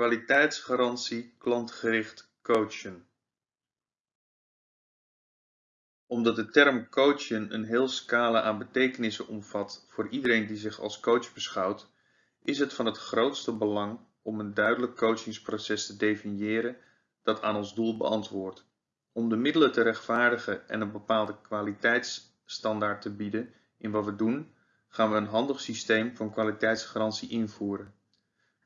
Kwaliteitsgarantie klantgericht coachen. Omdat de term coachen een heel scala aan betekenissen omvat voor iedereen die zich als coach beschouwt, is het van het grootste belang om een duidelijk coachingsproces te definiëren dat aan ons doel beantwoordt. Om de middelen te rechtvaardigen en een bepaalde kwaliteitsstandaard te bieden in wat we doen, gaan we een handig systeem van kwaliteitsgarantie invoeren.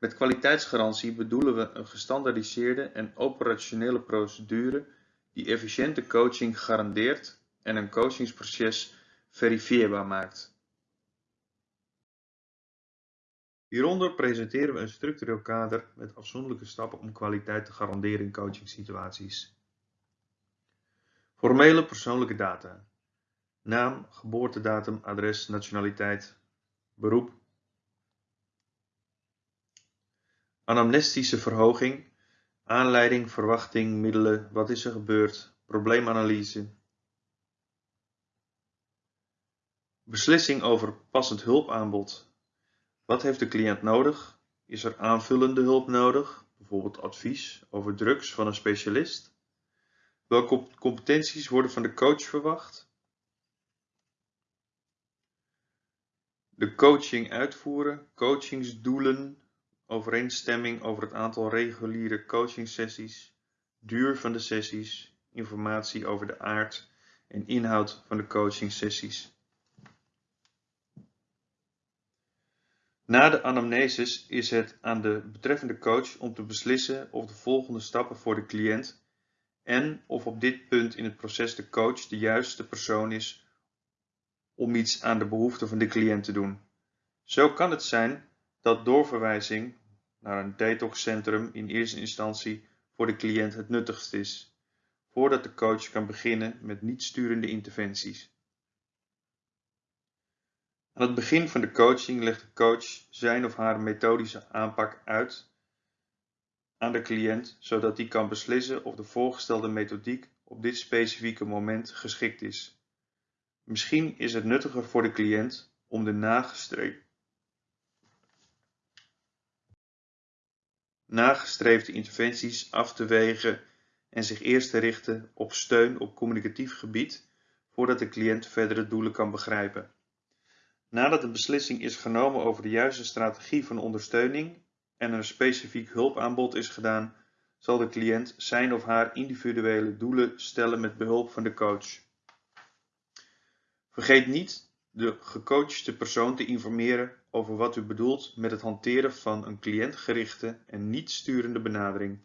Met kwaliteitsgarantie bedoelen we een gestandaardiseerde en operationele procedure die efficiënte coaching garandeert en een coachingsproces verifieerbaar maakt. Hieronder presenteren we een structureel kader met afzonderlijke stappen om kwaliteit te garanderen in coachingsituaties. Formele persoonlijke data. Naam, geboortedatum, adres, nationaliteit, beroep, Anamnestische verhoging, aanleiding, verwachting, middelen, wat is er gebeurd, probleemanalyse. Beslissing over passend hulpaanbod. Wat heeft de cliënt nodig? Is er aanvullende hulp nodig, bijvoorbeeld advies over drugs van een specialist? Welke competenties worden van de coach verwacht? De coaching uitvoeren, coachingsdoelen, overeenstemming over het aantal reguliere coachingsessies, duur van de sessies, informatie over de aard en inhoud van de coachingsessies. Na de anamnesis is het aan de betreffende coach om te beslissen of de volgende stappen voor de cliënt en of op dit punt in het proces de coach de juiste persoon is om iets aan de behoeften van de cliënt te doen. Zo kan het zijn dat doorverwijzing naar een detoxcentrum in eerste instantie voor de cliënt het nuttigst is, voordat de coach kan beginnen met niet-sturende interventies. Aan het begin van de coaching legt de coach zijn of haar methodische aanpak uit aan de cliënt, zodat die kan beslissen of de voorgestelde methodiek op dit specifieke moment geschikt is. Misschien is het nuttiger voor de cliënt om de nagestreefde nagestreefde interventies af te wegen en zich eerst te richten op steun op communicatief gebied voordat de cliënt verdere doelen kan begrijpen. Nadat een beslissing is genomen over de juiste strategie van ondersteuning en een specifiek hulpaanbod is gedaan, zal de cliënt zijn of haar individuele doelen stellen met behulp van de coach. Vergeet niet de gecoachte persoon te informeren over wat u bedoelt met het hanteren van een cliëntgerichte en niet sturende benadering.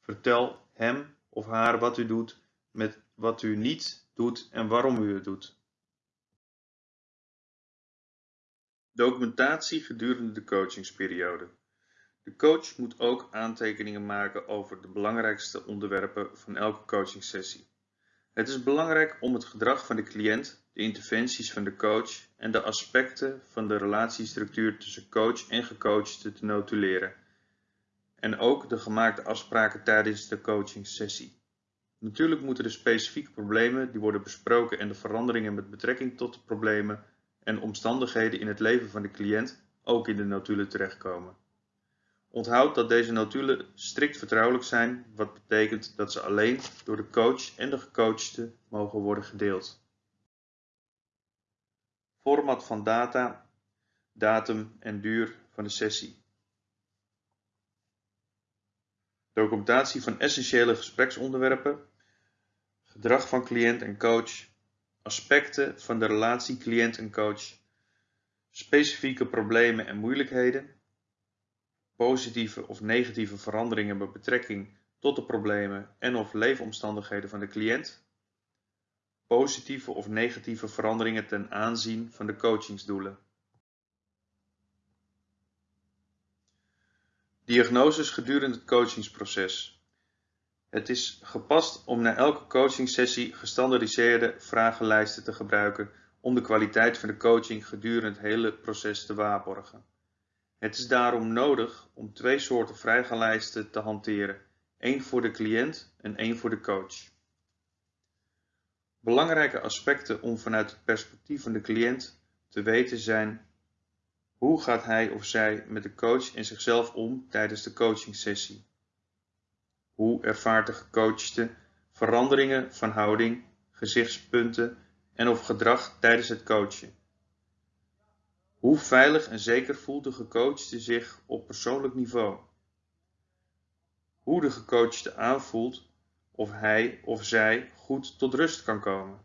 Vertel hem of haar wat u doet met wat u niet doet en waarom u het doet. Documentatie gedurende de coachingsperiode. De coach moet ook aantekeningen maken over de belangrijkste onderwerpen van elke coachingsessie. Het is belangrijk om het gedrag van de cliënt, de interventies van de coach en de aspecten van de relatiestructuur tussen coach en gecoachte te notuleren. En ook de gemaakte afspraken tijdens de coachingsessie. Natuurlijk moeten de specifieke problemen die worden besproken en de veranderingen met betrekking tot de problemen en omstandigheden in het leven van de cliënt ook in de notulen terechtkomen. Onthoud dat deze notulen strikt vertrouwelijk zijn, wat betekent dat ze alleen door de coach en de gecoachte mogen worden gedeeld. Format van data, datum en duur van de sessie. Documentatie van essentiële gespreksonderwerpen, gedrag van cliënt en coach, aspecten van de relatie cliënt en coach, specifieke problemen en moeilijkheden, positieve of negatieve veranderingen met betrekking tot de problemen en of leefomstandigheden van de cliënt, positieve of negatieve veranderingen ten aanzien van de coachingsdoelen. Diagnoses gedurende het coachingsproces. Het is gepast om na elke coachingsessie gestandardiseerde vragenlijsten te gebruiken om de kwaliteit van de coaching gedurende het hele proces te waarborgen. Het is daarom nodig om twee soorten vragenlijsten te hanteren, één voor de cliënt en één voor de coach. Belangrijke aspecten om vanuit het perspectief van de cliënt te weten zijn Hoe gaat hij of zij met de coach en zichzelf om tijdens de coachingsessie? Hoe ervaart de gecoachte veranderingen van houding, gezichtspunten en of gedrag tijdens het coachen? Hoe veilig en zeker voelt de gecoachte zich op persoonlijk niveau? Hoe de gecoachte aanvoelt of hij of zij goed tot rust kan komen.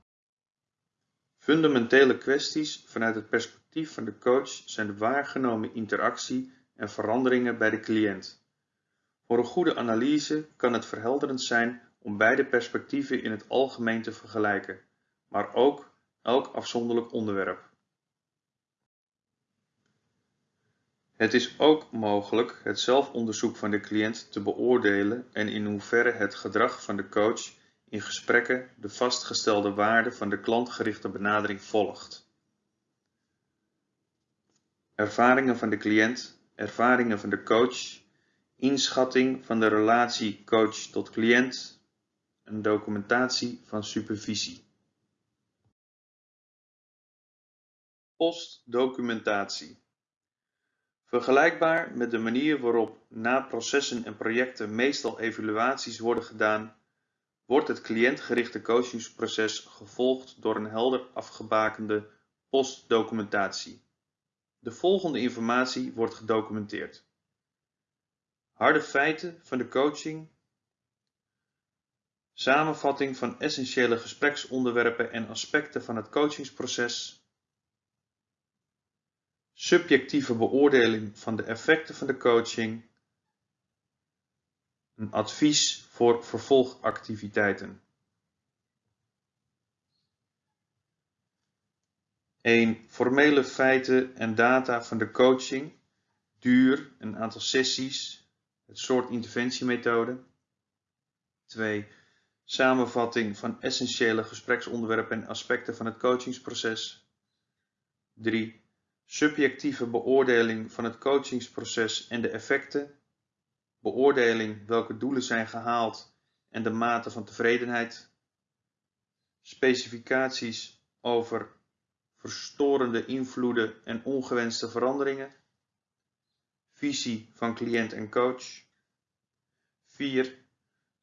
Fundamentele kwesties vanuit het perspectief van de coach zijn de waargenomen interactie en veranderingen bij de cliënt. Voor een goede analyse kan het verhelderend zijn om beide perspectieven in het algemeen te vergelijken, maar ook elk afzonderlijk onderwerp. Het is ook mogelijk het zelfonderzoek van de cliënt te beoordelen en in hoeverre het gedrag van de coach in gesprekken de vastgestelde waarden van de klantgerichte benadering volgt. Ervaringen van de cliënt, ervaringen van de coach, inschatting van de relatie coach tot cliënt, een documentatie van supervisie. Postdocumentatie. Vergelijkbaar met de manier waarop na processen en projecten meestal evaluaties worden gedaan, wordt het cliëntgerichte coachingsproces gevolgd door een helder afgebakende postdocumentatie. De volgende informatie wordt gedocumenteerd. Harde feiten van de coaching, samenvatting van essentiële gespreksonderwerpen en aspecten van het coachingsproces, subjectieve beoordeling van de effecten van de coaching, een advies voor vervolgactiviteiten. 1. Formele feiten en data van de coaching, duur, een aantal sessies, het soort interventiemethode. 2. Samenvatting van essentiële gespreksonderwerpen en aspecten van het coachingsproces. 3 subjectieve beoordeling van het coachingsproces en de effecten, beoordeling welke doelen zijn gehaald en de mate van tevredenheid, specificaties over verstorende invloeden en ongewenste veranderingen, visie van cliënt en coach, 4.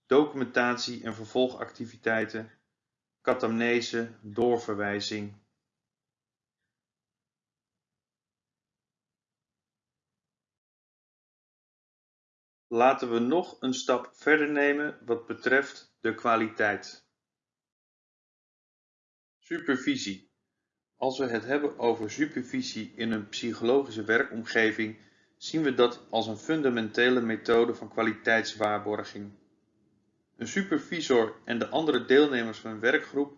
Documentatie en vervolgactiviteiten, catamnese, doorverwijzing Laten we nog een stap verder nemen wat betreft de kwaliteit. Supervisie. Als we het hebben over supervisie in een psychologische werkomgeving, zien we dat als een fundamentele methode van kwaliteitswaarborging. Een supervisor en de andere deelnemers van een werkgroep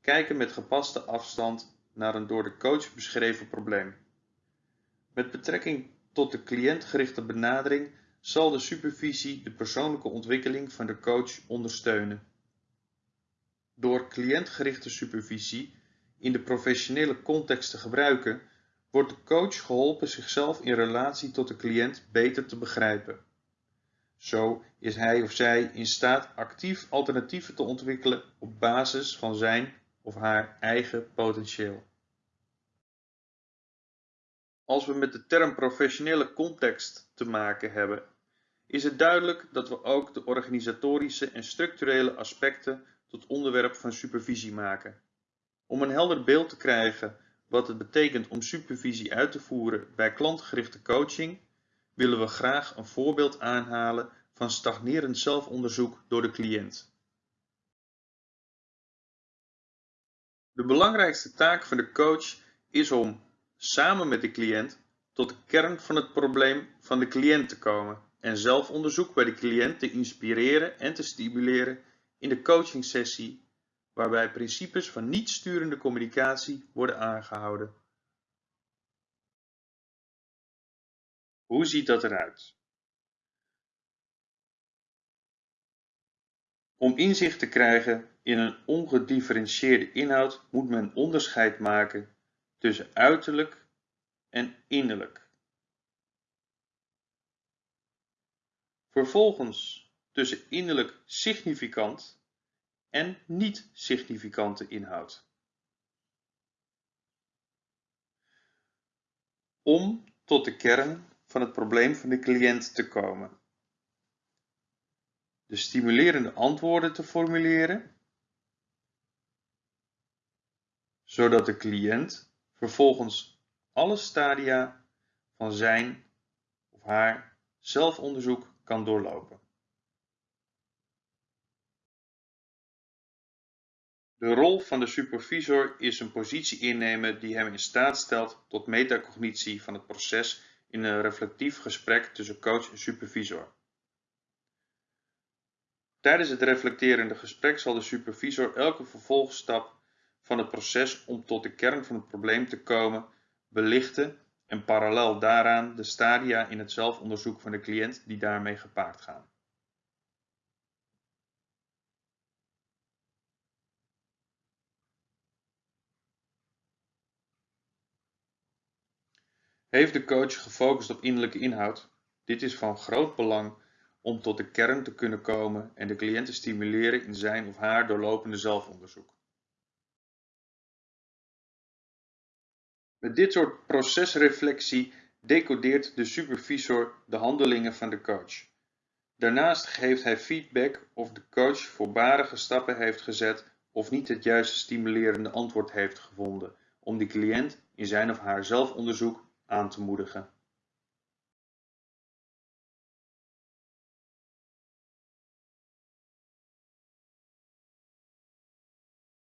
kijken met gepaste afstand naar een door de coach beschreven probleem. Met betrekking tot de cliëntgerichte benadering zal de supervisie de persoonlijke ontwikkeling van de coach ondersteunen. Door cliëntgerichte supervisie in de professionele context te gebruiken, wordt de coach geholpen zichzelf in relatie tot de cliënt beter te begrijpen. Zo is hij of zij in staat actief alternatieven te ontwikkelen op basis van zijn of haar eigen potentieel. Als we met de term professionele context te maken hebben is het duidelijk dat we ook de organisatorische en structurele aspecten tot onderwerp van supervisie maken. Om een helder beeld te krijgen wat het betekent om supervisie uit te voeren bij klantgerichte coaching, willen we graag een voorbeeld aanhalen van stagnerend zelfonderzoek door de cliënt. De belangrijkste taak van de coach is om, samen met de cliënt, tot de kern van het probleem van de cliënt te komen en zelfonderzoek bij de cliënt te inspireren en te stimuleren in de coachingsessie waarbij principes van niet-sturende communicatie worden aangehouden. Hoe ziet dat eruit? Om inzicht te krijgen in een ongedifferentieerde inhoud moet men onderscheid maken tussen uiterlijk en innerlijk. Vervolgens tussen innerlijk significant en niet-significante inhoud. Om tot de kern van het probleem van de cliënt te komen. De stimulerende antwoorden te formuleren, zodat de cliënt vervolgens alle stadia van zijn of haar zelfonderzoek kan doorlopen. De rol van de supervisor is een positie innemen die hem in staat stelt tot metacognitie van het proces in een reflectief gesprek tussen coach en supervisor. Tijdens het reflecterende gesprek zal de supervisor elke vervolgstap van het proces om tot de kern van het probleem te komen belichten en parallel daaraan de stadia in het zelfonderzoek van de cliënt die daarmee gepaard gaan. Heeft de coach gefocust op innerlijke inhoud? Dit is van groot belang om tot de kern te kunnen komen en de cliënt te stimuleren in zijn of haar doorlopende zelfonderzoek. Met dit soort procesreflectie decodeert de supervisor de handelingen van de coach. Daarnaast geeft hij feedback of de coach voorbarige stappen heeft gezet of niet het juiste stimulerende antwoord heeft gevonden om de cliënt in zijn of haar zelfonderzoek aan te moedigen